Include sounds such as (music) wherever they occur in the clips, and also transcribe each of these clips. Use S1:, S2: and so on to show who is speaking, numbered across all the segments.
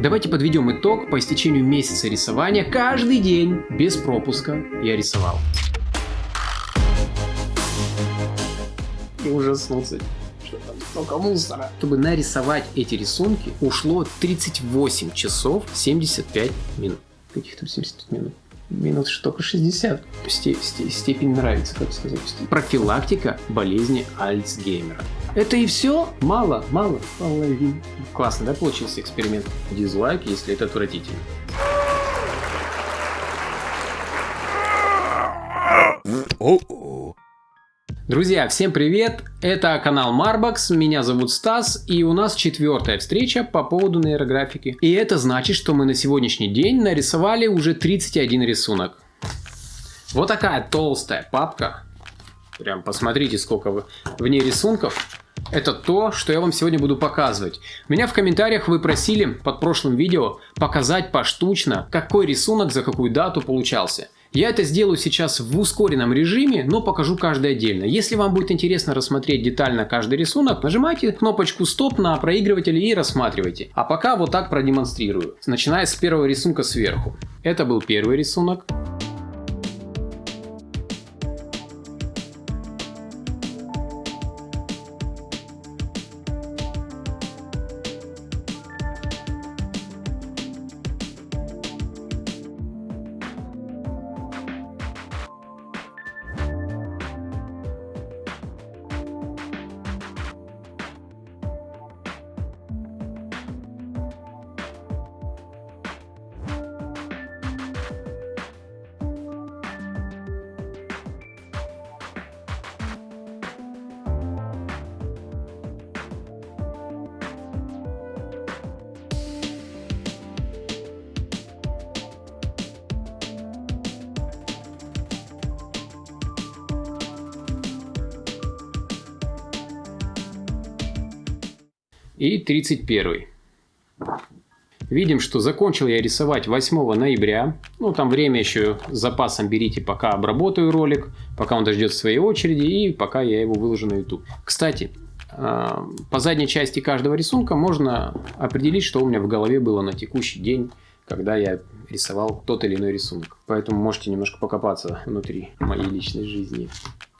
S1: Давайте подведем итог по истечению месяца рисования. Каждый день, без пропуска, я рисовал. И ужаснулся столько мусора. Чтобы нарисовать эти рисунки, ушло 38 часов 75 минут. Каких там 75 минут? Минут только 60. Сте сте степень нравится, как сказать. Профилактика болезни Альцгеймера. Это и все? Мало, мало, половин. Классно, да, получился эксперимент? Дизлайк, если это отвратительно. Друзья, всем привет! Это канал Marbox, меня зовут Стас, и у нас четвертая встреча по поводу нейрографики. И это значит, что мы на сегодняшний день нарисовали уже 31 рисунок. Вот такая толстая папка. Прям посмотрите, сколько в ней рисунков. Это то, что я вам сегодня буду показывать. Меня в комментариях вы просили под прошлым видео показать поштучно, какой рисунок за какую дату получался. Я это сделаю сейчас в ускоренном режиме, но покажу каждый отдельно. Если вам будет интересно рассмотреть детально каждый рисунок, нажимайте кнопочку стоп на проигрывателе и рассматривайте. А пока вот так продемонстрирую, начиная с первого рисунка сверху. Это был первый рисунок. И 31. Видим, что закончил я рисовать 8 ноября. Ну, там время еще с запасом берите, пока обработаю ролик, пока он дождется своей очереди и пока я его выложу на YouTube. Кстати, а, по задней части каждого рисунка можно определить, что у меня в голове было на текущий день, когда я рисовал тот или иной рисунок. Поэтому можете немножко покопаться внутри моей личной жизни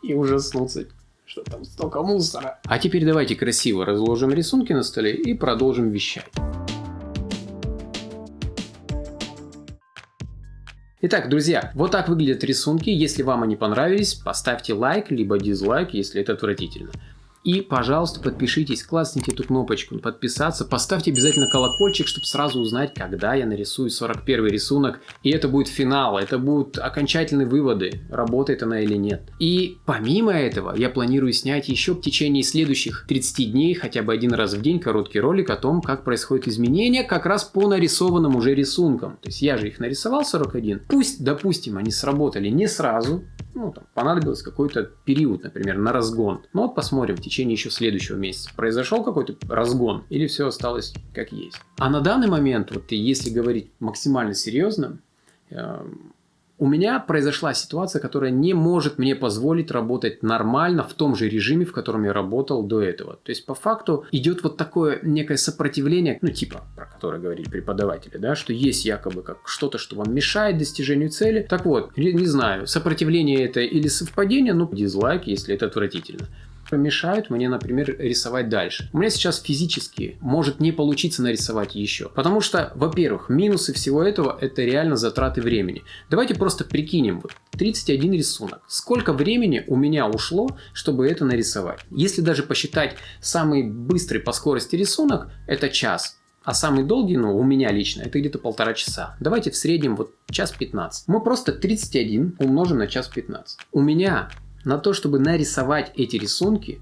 S1: и ужаснуться что там столько мусора. А теперь давайте красиво разложим рисунки на столе и продолжим вещать. Итак, друзья, вот так выглядят рисунки. Если вам они понравились, поставьте лайк, либо дизлайк, если это отвратительно. И, пожалуйста, подпишитесь, классните эту кнопочку подписаться, поставьте обязательно колокольчик, чтобы сразу узнать, когда я нарисую 41 рисунок. И это будет финал, это будут окончательные выводы, работает она или нет. И помимо этого, я планирую снять еще в течение следующих 30 дней, хотя бы один раз в день, короткий ролик о том, как происходят изменения как раз по нарисованным уже рисункам. То есть я же их нарисовал 41. Пусть, допустим, они сработали не сразу, ну, там, понадобился какой-то период, например, на разгон. Ну вот посмотрим в течение еще следующего месяца. Произошел какой-то разгон или все осталось как есть. А на данный момент, вот если говорить максимально серьезно, эм, у меня произошла ситуация, которая не может мне позволить работать нормально в том же режиме, в котором я работал до этого. То есть, по факту, идет вот такое некое сопротивление, ну, типа, про которое говорили преподаватели, да, что есть якобы как что-то, что вам мешает достижению цели. Так вот, не знаю, сопротивление это или совпадение, ну, дизлайк, если это отвратительно помешают мне, например, рисовать дальше. У меня сейчас физически может не получиться нарисовать еще. Потому что, во-первых, минусы всего этого это реально затраты времени. Давайте просто прикинем. Вот 31 рисунок. Сколько времени у меня ушло, чтобы это нарисовать? Если даже посчитать самый быстрый по скорости рисунок, это час. А самый долгий, ну, у меня лично, это где-то полтора часа. Давайте в среднем вот час 15. Мы просто 31 умножим на час 15. У меня на то, чтобы нарисовать эти рисунки,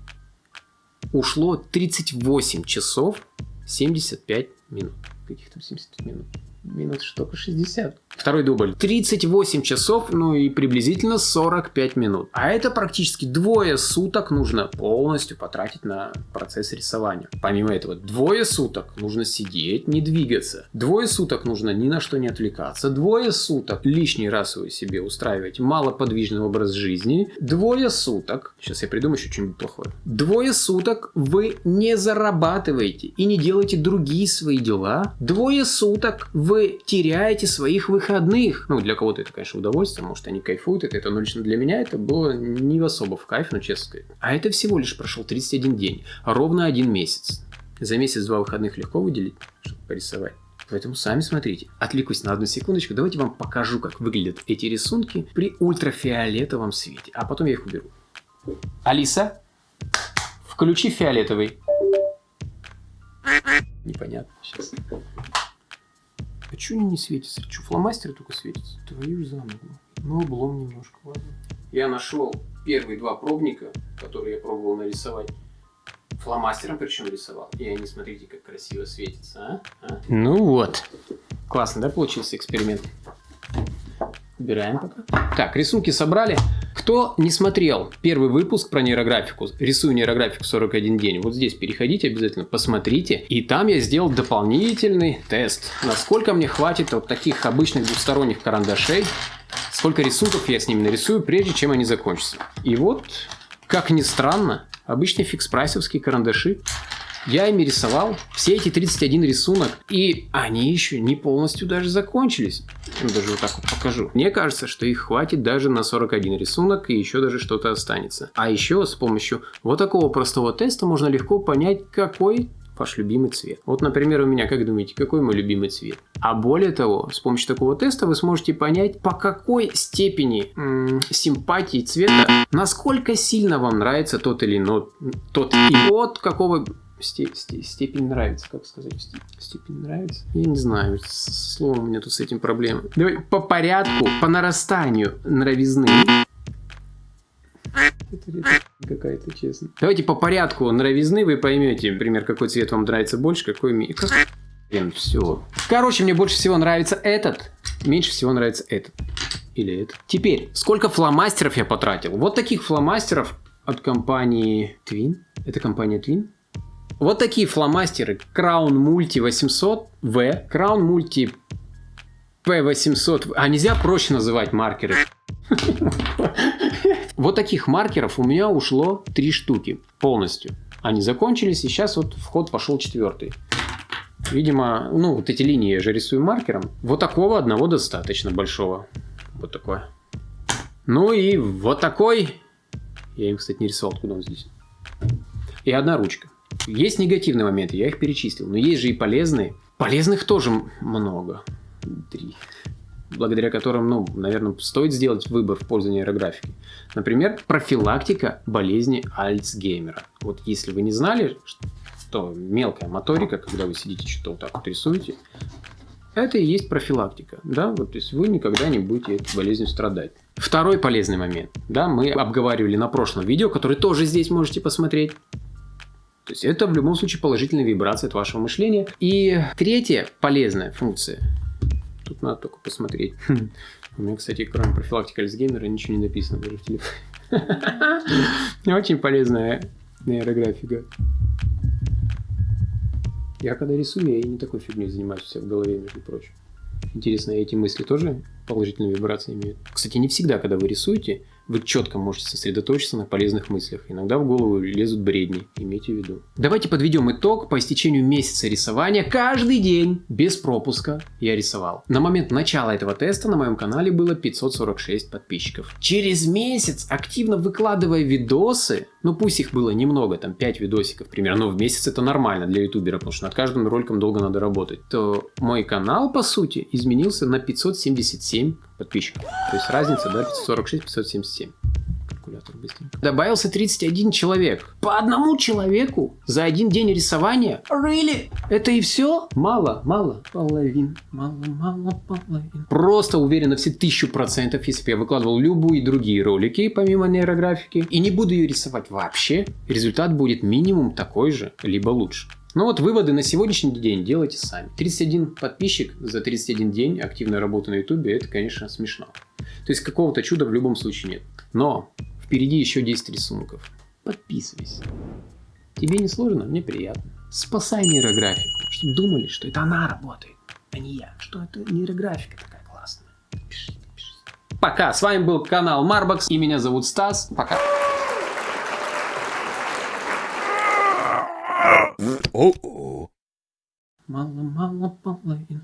S1: ушло 38 часов 75 минут. Каких там 75 минут? Минут только 60. Второй дубль. 38 часов, ну и приблизительно 45 минут. А это практически двое суток нужно полностью потратить на процесс рисования. Помимо этого, двое суток нужно сидеть, не двигаться. Двое суток нужно ни на что не отвлекаться. Двое суток лишний раз вы себе устраиваете малоподвижный образ жизни. Двое суток, сейчас я придумаю еще что-нибудь плохое. Двое суток вы не зарабатываете и не делаете другие свои дела. Двое суток вы теряете своих выходных. Ну, для кого-то это, конечно, удовольствие, может, они кайфуют это, это, но лично для меня это было не особо в кайф, ну, честно сказать. А это всего лишь прошел 31 день, ровно один месяц. За месяц два выходных легко выделить, чтобы порисовать. Поэтому сами смотрите. Отвлекусь на одну секундочку. Давайте вам покажу, как выглядят эти рисунки при ультрафиолетовом свете. А потом я их уберу. Алиса, включи фиолетовый. Непонятно сейчас. А что они не светятся? Что, фломастеры только светятся? Твою за ногу. Ну, облом немножко, ладно. Я нашел первые два пробника, которые я пробовал нарисовать. Фломастером причем рисовал. И они, смотрите, как красиво светятся, а? а? Ну вот. Классно, да, получился эксперимент? Убираем пока. Так, рисунки собрали. Кто не смотрел первый выпуск про нейрографику, рисую нейрографику 41 день, вот здесь переходите обязательно, посмотрите. И там я сделал дополнительный тест, насколько мне хватит вот таких обычных двухсторонних карандашей, сколько рисунков я с ними нарисую, прежде чем они закончатся. И вот, как ни странно, обычные фикс-прайсовские карандаши я ими рисовал все эти 31 рисунок, и они еще не полностью даже закончились. Даже вот так вот покажу. Мне кажется, что их хватит даже на 41 рисунок, и еще даже что-то останется. А еще с помощью вот такого простого теста можно легко понять, какой ваш любимый цвет. Вот, например, у меня, как думаете, какой мой любимый цвет? А более того, с помощью такого теста вы сможете понять, по какой степени симпатии цвета, насколько сильно вам нравится тот или иной, тот и от какого степень нравится, как сказать, степень нравится? Я не знаю, с словом у меня тут с этим проблемы. Давай по порядку, по нарастанию нравизны. Это какая-то, честно. Давайте по порядку нравизны вы поймете, например, какой цвет вам нравится больше, какой. Как... Блин, все. Короче, мне больше всего нравится этот, меньше всего нравится этот. Или этот. Теперь, сколько фломастеров я потратил? Вот таких фломастеров от компании Twin. Это компания Twin. Вот такие фломастеры Crown Multi 800V, Crown Multi P800. А нельзя проще называть маркеры? (laughs) Вот таких маркеров у меня ушло три штуки полностью. Они закончились, и сейчас вот в ход пошел четвертый. Видимо, ну вот эти линии я же рисую маркером. Вот такого одного достаточно большого. Вот такое. Ну и вот такой. Я им, кстати, не рисовал, откуда он здесь. И одна ручка. Есть негативные моменты, я их перечислил, но есть же и полезные. Полезных тоже много. Три. Благодаря которым, ну, наверное, стоит сделать выбор в пользу нейрографики. Например, профилактика болезни Альцгеймера. Вот если вы не знали, что мелкая моторика, когда вы сидите что-то вот так вот рисуете, это и есть профилактика, да, вот, то есть вы никогда не будете этой болезнью страдать. Второй полезный момент, да, мы обговаривали на прошлом видео, который тоже здесь можете посмотреть. То есть это в любом случае положительная вибрация от вашего мышления. И третья полезная функция. Тут надо только посмотреть. (laughs) У меня, кстати, кроме профилактики Альцгеймера ничего не написано даже в телефоне. (laughs) Очень полезная нейрографика. Я когда рисую, я и не такой фигней занимаюсь себя в голове, между прочим. Интересно, эти мысли тоже положительные вибрации имеют? Кстати, не всегда, когда вы рисуете, вы четко можете сосредоточиться на полезных мыслях. Иногда в голову лезут бредни, имейте в виду. Давайте подведем итог. По истечению месяца рисования каждый день без пропуска я рисовал. На момент начала этого теста на моем канале было 546 подписчиков. Через месяц, активно выкладывая видосы, ну пусть их было немного, там 5 видосиков примерно, но в месяц это нормально для ютубера, потому что над каждым роликом долго надо работать, то мой канал, по сути, изменился на 577 подписчиков. То есть разница, да, 546-577. Калькулятор быстренько. Добавился 31 человек. По одному человеку за один день рисования? Really? Это и все? Мало, мало. Половин. Мало, мало, половин. Просто уверен на все тысячу процентов, если бы я выкладывал любые другие ролики, помимо нейрографики, и не буду ее рисовать вообще, результат будет минимум такой же, либо лучше. Ну вот выводы на сегодняшний день делайте сами. 31 подписчик за 31 день активной работы на ютубе, это, конечно, смешно. То есть какого-то чуда в любом случае нет. Но впереди еще 10 рисунков. Подписывайся. Тебе не сложно, мне приятно. Спасай нейрографику, чтобы думали, что это она работает, а не я. Что это нейрографика такая классная. Пишите, пишите. Пока, с вами был канал Марбокс, и меня зовут Стас. Пока. Мало-мало половин.